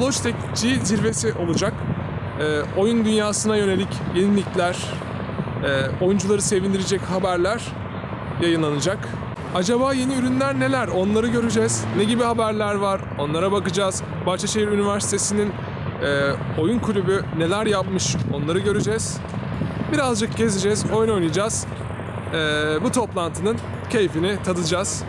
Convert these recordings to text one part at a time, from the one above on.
Logitech zirvesi olacak. Ee, oyun dünyasına yönelik yenilikler, e, oyuncuları sevindirecek haberler yayınlanacak. Acaba yeni ürünler neler? Onları göreceğiz. Ne gibi haberler var? Onlara bakacağız. Bahçeşehir Üniversitesi'nin e, oyun kulübü neler yapmış? Onları göreceğiz. Birazcık gezeceğiz, oyun oynayacağız. Ee, bu toplantının keyfini tadacağız.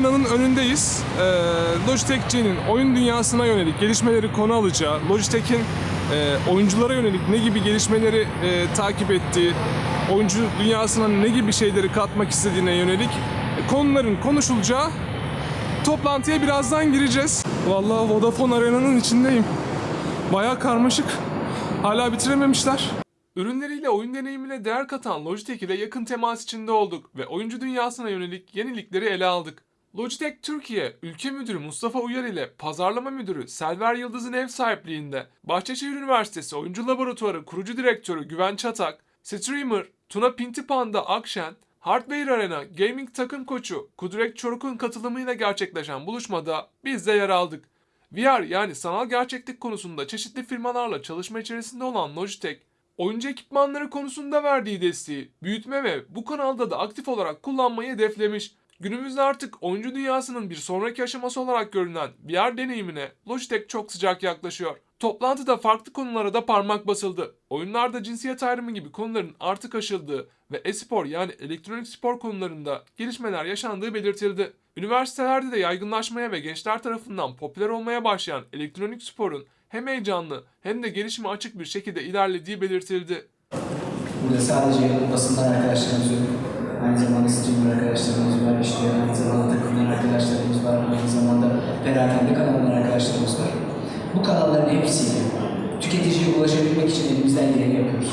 Arena'nın önündeyiz. Ee, Logitech G'nin oyun dünyasına yönelik gelişmeleri konu alacağı, Logitech'in e, oyunculara yönelik ne gibi gelişmeleri e, takip ettiği, oyuncu dünyasına ne gibi şeyleri katmak istediğine yönelik e, konuların konuşulacağı toplantıya birazdan gireceğiz. Vallahi Vodafone Arena'nın içindeyim. Bayağı karmaşık. Hala bitirememişler. Ürünleriyle oyun deneyimine değer katan Logitech ile yakın temas içinde olduk ve oyuncu dünyasına yönelik yenilikleri ele aldık. Logitech Türkiye Ülke Müdürü Mustafa Uyar ile Pazarlama Müdürü Selver Yıldız'ın ev sahipliğinde Bahçeşehir Üniversitesi Oyuncu Laboratuvarı Kurucu Direktörü Güven Çatak, Streamer Tuna Pintipanda Akşen, Hardware Arena Gaming takım koçu Kudret Çoruk'un katılımıyla gerçekleşen buluşmada biz de yer aldık. VR yani sanal gerçeklik konusunda çeşitli firmalarla çalışma içerisinde olan Logitech, oyuncu ekipmanları konusunda verdiği desteği büyütme ve bu kanalda da aktif olarak kullanmayı hedeflemiş. Günümüzde artık oyuncu dünyasının bir sonraki aşaması olarak görünen VR deneyimine Logitech çok sıcak yaklaşıyor. Toplantıda farklı konulara da parmak basıldı. Oyunlarda cinsiyet ayrımı gibi konuların artık aşıldığı ve e-spor yani elektronik spor konularında gelişmeler yaşandığı belirtildi. Üniversitelerde de yaygınlaşmaya ve gençler tarafından popüler olmaya başlayan elektronik sporun hem heyecanlı hem de gelişime açık bir şekilde ilerlediği belirtildi. Burada sadece basından arkadaşlarımız yok. Aynı zamanda streamer arkadaşlarımız var, işte aynı zamanda takımlar arkadaşlarımız var, aynı zamanda perakende kanallar arkadaşlarımız var. Bu kanalların hepsiyle tüketiciye ulaşabilmek için elimizden geleni yapıyoruz.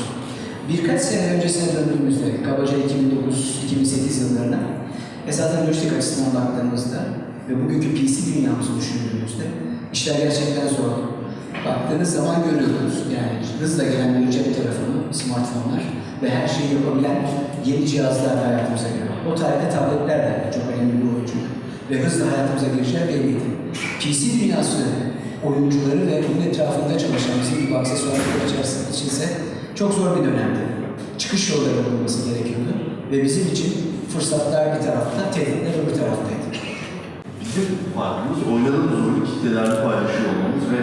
Birkaç sene öncesine döndüğümüzde, kabaca 2009-2008 yıllarına esasen lojistik açısından baktığımızda ve bugünkü PC dünyamızı düşündüğümüzde işler gerçekten zor. Baktığınız zaman görüyoruz yani hızla gelen bir cep telefonu, smartphone'lar ve her şeyi yapabilen yeni cihazlar hayatımıza giriyor. O tarihte tabletler de çok önemli bir oyuncu ve hızla hayatımıza gireceği belliydi. PC dünyası oyuncuları ve bunun etrafında çalışan bizim gibi aksesuar içerisinde içinse çok zor bir dönemdi. Çıkış yolları bulunması gerekiyordu ve bizim için fırsatlar bir tarafta, tehditler öbür taraftaydı. Bizim farkımız oynadığımız oyunu kitlelerle paylaşıyor olmamız ve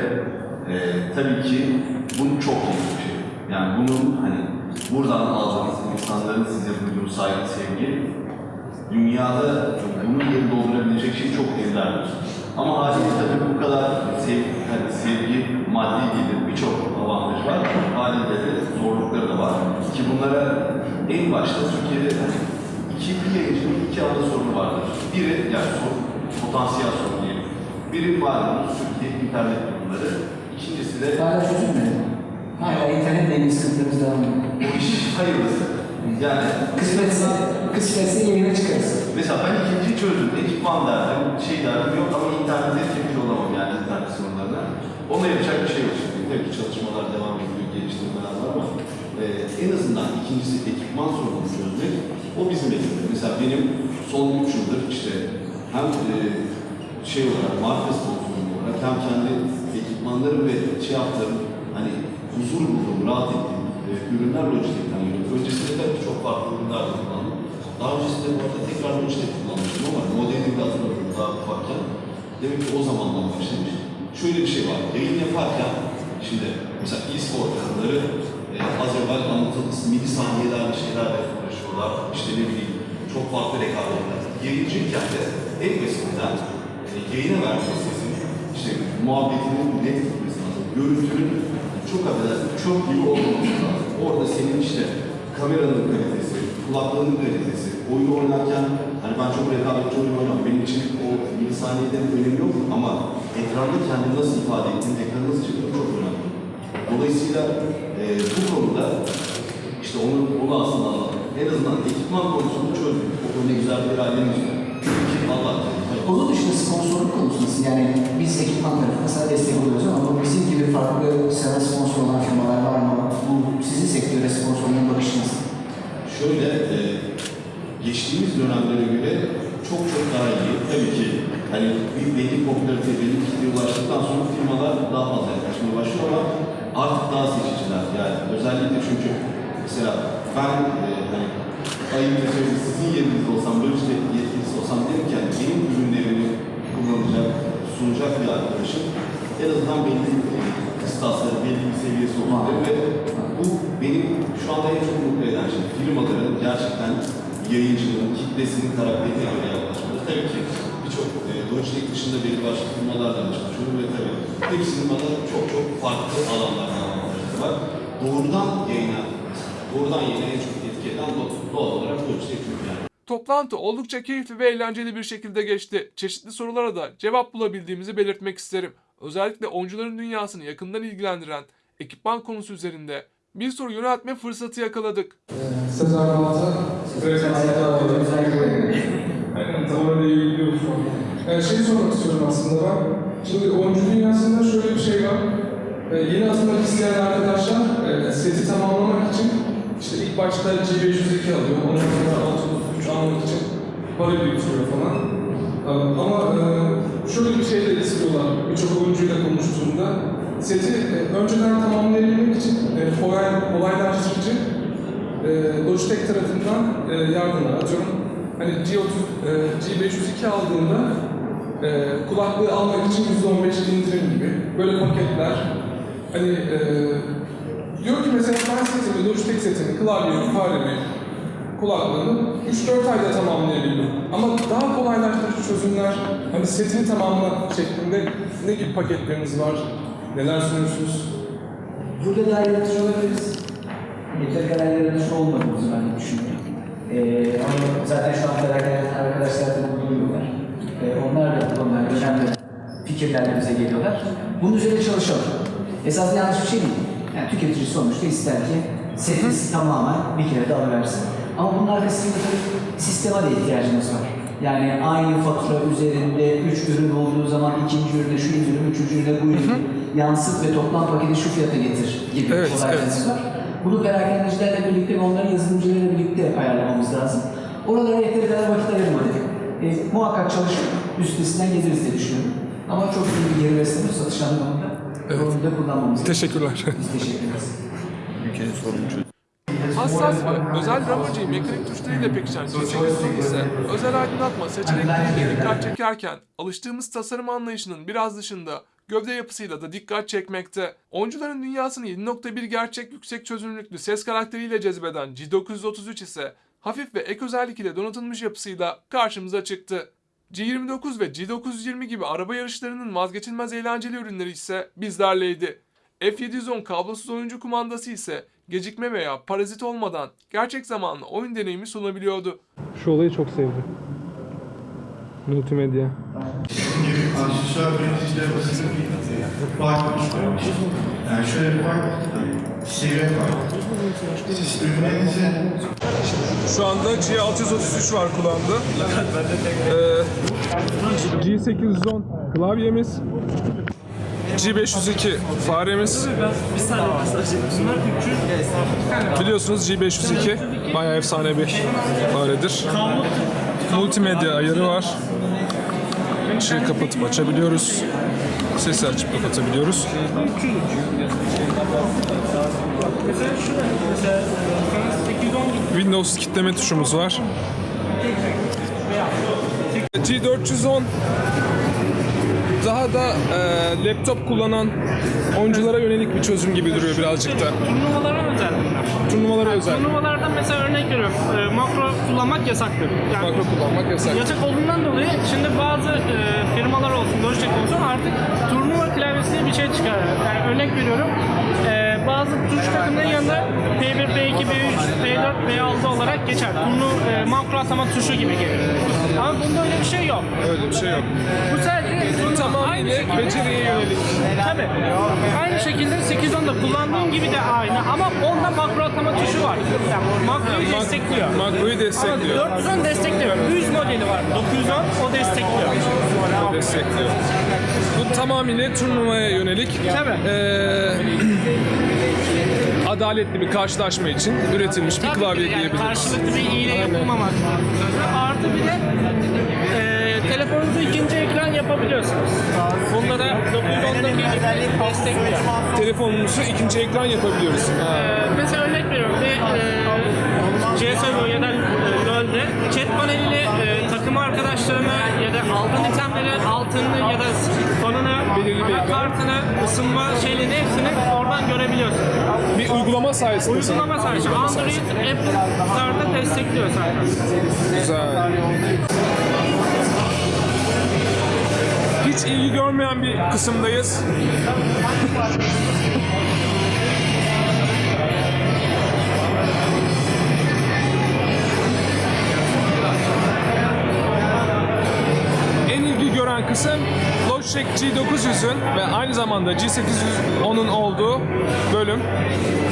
e, tabii ki bu çok iyi bir şey. Yani bunun hani buradan aldığınız insanların saygı, sevgi dünyada bunun yerini doldurabilecek şey çok evlerdir. Ama haliyle tabii bu kadar sev, hani sevgi maddi değil birçok avantaj var. Haliyle de zorlukları da var. Ki bunlara en başta Türkiye'de iki yayıncının iki ana sorunu vardır. Biri yani sorun, potansiyel sorun diyelim. Biri malumunuz Türkiye internet kurumları. İkincisi de Hala çözülmedi. Hala internetle ilgili sıkıntımız devam ediyor. bu iş hayırlısı. Yani Kısmetse, kısmetse yayına çıkarız. Mesela ben ikinciyi çözdüm. Ekipman derdim, şey derdim yok ama internete erişmiş olamam yani internet sorunlarına. Ona yapacak bir şey yok şimdi. Tabii çalışmalar devam ediyor, geliştirmeler var ama e, en azından ikincisi ekipman sorununu çözmek o bizim elimizde. Mesela benim son 3 yıldır işte hem e, şey olarak marka sponsorum olarak hem kendi ekipmanlarım ve şey yaptığım hani huzur bulduğum, rahat ettiğim e, ürünler Logitech'ten geliyor. Öncesinde tabii çok farklı ürünler kullandım. Daha öncesinde bu arada tekrar Logitech kullanmıştım ama modelini de hatırlamıyorum daha ufakken. Demek ki o zamandan başlamış. Şöyle bir şey var, yayın yaparken şimdi mesela e-spor takımları e, az evvel anlatıldığımız milisaniyelerle şeylerle uğraşıyorlar. İşte ne bileyim çok farklı rekabetler. Yayıncıyken de en basitinden e, yayına verdiği sesin işte muhabbetinin net gitmesi lazım. Görüntünün çok affedersin çöp gibi olmaması lazım. Orada senin işte kameranın kalitesi, kulaklığının kalitesi, oyun oynarken hani ben çok rekabetçi oyun oynamam. Benim için o milisaniyelerin önemi yok ama ekranda kendini nasıl ifade ettiğin, ekranı nasıl çıktığın çok önemli. Dolayısıyla e, bu konuda işte onu, onu aslında anladım. En azından ekipman konusunu çözdük. O konuda güzel bir ailemiz var. Ki Allah Onun dışında sponsorluk konusu nasıl? Yani biz ekipman tarafında sana destek oluyoruz ama bizim gibi farklı sana sponsor olan firmalar var mı? Bu sizin sektöre sponsorluğun bakışı nasıl? Şöyle, e, geçtiğimiz dönemlere göre çok çok daha iyi. Tabii ki hani bir belli popülarite, belli kitleye ulaştıktan sonra firmalar daha fazla yaklaşmaya başlıyor ama artık daha seçiciler. Yani özellikle çünkü mesela ben e, hani ayıpla söyleyeyim sizin yerinizde olsam, böyle işte yetkilisi olsam yani benim ürünlerimi kullanacak, sunacak bir arkadaşım en azından belli kıstasları, belli bir seviyesi derim ve bu benim şu anda en çok mutlu eden şey. Firmaların gerçekten yayıncının, kitlesinin karakterine göre yaklaşması. Tabii ki birçok e, Logitech dışında belli başlı firmalarla çalışıyorum ve tabii hepsinin bana çok çok farklı alanlardan avantajları var. Doğrudan yayına, doğrudan yayına en çok etki eden doğal, olarak Logitech çünkü yani. Toplantı oldukça keyifli ve eğlenceli bir şekilde geçti. Çeşitli sorulara da cevap bulabildiğimizi belirtmek isterim. Özellikle oyuncuların dünyasını yakından ilgilendiren ekipman konusu üzerinde bir soru yöneltme fırsatı yakaladık. Sezer Balta, Aynen, tam orada ilgiliyoruz şu an. Yani şey sormak istiyorum aslında ben. Şimdi oyuncu dünyasında şöyle bir şey var. Ee, yeni atılmak isteyen arkadaşlar e, seti tamamlamak için işte ilk başta G502 alıyor, ondan sonra 633 almak için para biriktiriyor falan. Ee, Ama e, şöyle bir şey de istiyorlar birçok oyuncuyla konuştuğumda. Seti e, önceden tamamlayabilmek için e, kolay, kolaylaştırıcı e, Logitech tarafından yardımlar atıyorum. Hani G30, e, G502 aldığında kulaklığı almak için %15 indirim gibi böyle paketler. Hani diyor ki mesela ben setimi, Logitech setimi, klavyemi, faremi, kulaklığını 3-4 ayda tamamlayabildim. Ama daha kolaylaştırıcı çözümler, hani setini tamamla şeklinde ne gibi paketleriniz var? Neler sunuyorsunuz? Burada daha yaratıcı olabiliriz. Yeteri kadar yaratıcı olmadığımızı ben düşünüyorum. Ee, ama zaten şu an gelen arkadaşlar da bunu duyuyorlar. Ee, onlar da konularda önemli fikirlerle bize geliyorlar. Bunun üzerine çalışalım. Esasında yanlış bir şey değil. Yani tüketici sonuçta ister ki setisi tamamen bir kere de alıversin. Ama bunun arkasında tabii sisteme de ihtiyacımız var. Yani aynı fatura üzerinde üç ürün olduğu zaman ikinci ürüne şu indirim, üçüncü ürüne bu indirim yansıt ve toplam paketi şu fiyata getir gibi Evet, kolaylıklarımız var. Bunu perakendecilerle birlikte ve onların yazılımcılarıyla birlikte ayarlamamız lazım. Oralara yeteri kadar vakit ayırmadık. E, muhakkak çalışıp üstesinden geliriz diye düşünüyorum. Ama çok iyi bir geri besleme satış anlamında Evet. onu da kullanmamız. Teşekkürler. Biz teşekkür ederiz. Hassas ve özel ramacıyı mekanik tuşlarıyla pekişen G8 ise özel aydınlatma seçenekleriyle dikkat çekerken alıştığımız tasarım anlayışının biraz dışında gövde yapısıyla da dikkat çekmekte. Oyuncuların dünyasını 7.1 gerçek yüksek çözünürlüklü ses karakteriyle cezbeden G933 ise hafif ve ek özellik ile donatılmış yapısıyla karşımıza çıktı. G29 ve G920 gibi araba yarışlarının vazgeçilmez eğlenceli ürünleri ise bizlerleydi. F710 kablosuz oyuncu kumandası ise gecikme veya parazit olmadan gerçek zamanlı oyun deneyimi sunabiliyordu. Şu olayı çok sevdim. Multimedya. Aksesuar üreticiler arasında bir fark oluşturuyor. Yani şöyle bir fark, seviye farkı. Siz ürünlerinizi Şu anda G633 var kulağımda. Ee, G810 klavyemiz. G502 faremiz. Biliyorsunuz G502 bayağı efsane bir faredir. Multimedya ayarı var. Işığı kapatıp açabiliyoruz. Sesi açıp kapatabiliyoruz. Windows kitleme tuşumuz var. G410 daha da e, laptop kullanan oyunculara yönelik bir çözüm gibi duruyor birazcık da. Turnuvalara özel bunlar. Turnuvalara özel. Turnuvalarda mesela örnek veriyorum. e, makro kullanmak yasaktır. Yani Makro kullanmak yasak. yasak olduğundan dolayı şimdi bazı e, firmalar olsun, Logitech olsun artık turnuva klavyesi bir şey çıkarıyor. Yani örnek veriyorum. e, bazı tuş takımların yanında P1, P2, P3, P4 V4, V6 olarak geçer. Turnu e, makro atama tuşu gibi gelir. Ama bunda öyle bir şey yok. Öyle bir şey yok. Bu sadece Bu tamamıyla beceriye yönelik. Tabii. Aynı şekilde 810'da kullandığın gibi de aynı ama onda makro atama tuşu var. Yani makroyu destekliyor. Makroyu destekliyor. Ama 410 destekliyor. 100 modeli var. 910 o destekliyor. destekliyor. Bu tamamıyla turnuvaya yönelik. Tabii. Ee, adaletli bir karşılaşma için üretilmiş bir Tabii klavye ki yani diyebiliriz. karşılıklı bir iyile yapılmamak lazım. Artı bir de e, telefonunuzu ikinci ekran yapabiliyorsunuz. Bunda da 910'daki gibi destekliyor. Telefonumuzu ikinci ekran yapabiliyoruz. Ee, mesela örnek veriyorum bir e, CSGO ya da e, LoL'de chat paneliyle e, takım arkadaşlarını ya da aldığın itemleri, altını ya da ekran. kartını, ısınma şeylerini hepsini oradan görebiliyorsun. Bir uygulama sayesinde. Uygulama sadece Android, Apple'larda destekliyor zaten. Güzel. Hiç ilgi görmeyen bir kısımdayız. Gören kısım Logitech G900'ün ve aynı zamanda G810'un olduğu bölüm.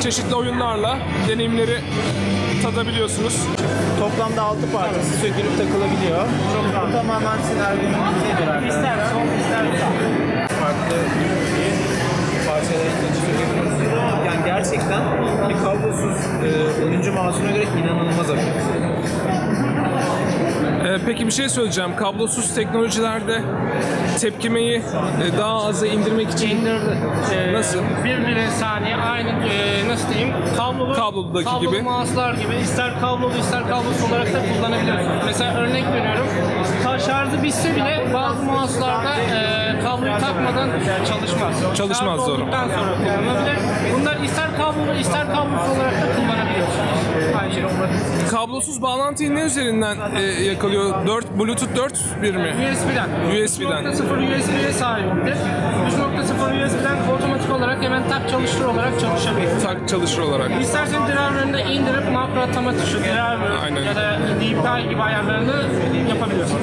Çeşitli oyunlarla deneyimleri tadabiliyorsunuz. Toplamda 6 parçası sökülüp takılabiliyor. Bu tamamen sinerjinin şeydir arkadaşlar. Farklı parçalarını sökebiliyorsunuz. Yani gerçekten bir kablosuz e, oyuncu mouse'una göre inanılmaz hafif. Ee, peki bir şey söyleyeceğim. Kablosuz teknolojilerde tepkimeyi e, daha aza indirmek için İndirdi. Ee, Nasıl? Bir milisaniye aynı e, nasıl diyeyim kablolu, Kablodaki kablolu gibi. mouse'lar gibi ister kablolu ister kablosuz olarak da kullanabiliyorsunuz. Mesela örnek veriyorum ta- şarjı bitse bile bazı mouse'larda e, kabloyu takmadan çalışmaz. Çalışmaz, Şarj doğru. olduktan sonra kullanılabilir. Bunlar ister kablolu ister kablosuz olarak da. Kablosuz bağlantıyı ne üzerinden e, yakalıyor? 4 Bluetooth 4 bir mi? USB'den. USB'den. 3.0 USB'ye sahiptir. 3.0 USB'den otomatik olarak hemen tak çalıştır olarak çalışabilir. Tak çalışır olarak. İstersen driver'ını da indirip makro atama tuşu, driver Aynen. ya da DPI gibi ayarlarını yapabiliyorsun.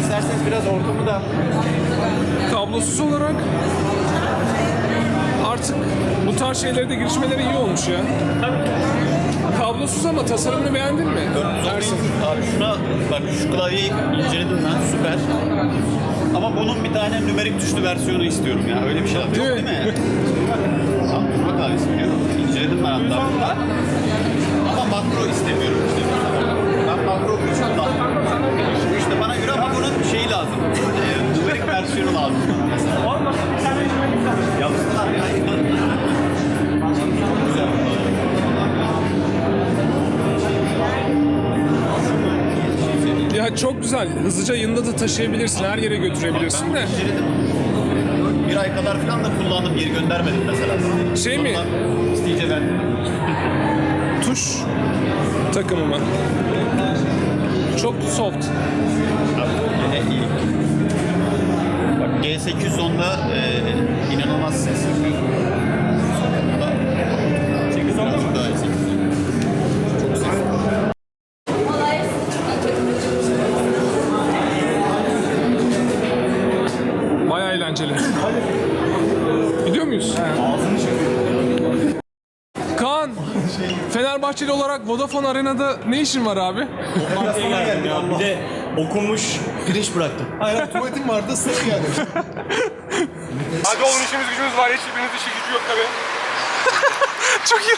İsterseniz biraz ortamı da Kablosuz olarak artık bu tarz şeylere de girişmeleri iyi olmuş ya. Kablosuz ama tasarımını beğendin mi? Ersin. Abi şuna bak şu klavyeyi inceledim ben süper. Ama bunun bir tane nümerik tuşlu versiyonu istiyorum ya. Öyle bir şey yok Değil değil mi? klavyesi diyor. İnceledim ben hatta. Ama makro istemiyorum işte. Güzel. Hızlıca yanında da taşıyabilirsin. Her yere götürebilirsin de. Bir ay kadar falan da kullandım. Geri göndermedim mesela. Şey mi? İsteyince verdim. Tuş takımı mı? Çok soft. Yine iyi. Bak G810'da e, inanılmaz ses yapıyor. Kaan, Fenerbahçeli olarak Vodafone Arena'da ne işin var abi? Bir de okumuş pirinç bıraktım. Hayır tuvaletim vardı sırf geldi. Hadi oğlum işimiz gücümüz var. Hiçbiriniz işi gücü yok tabii. çok iyi.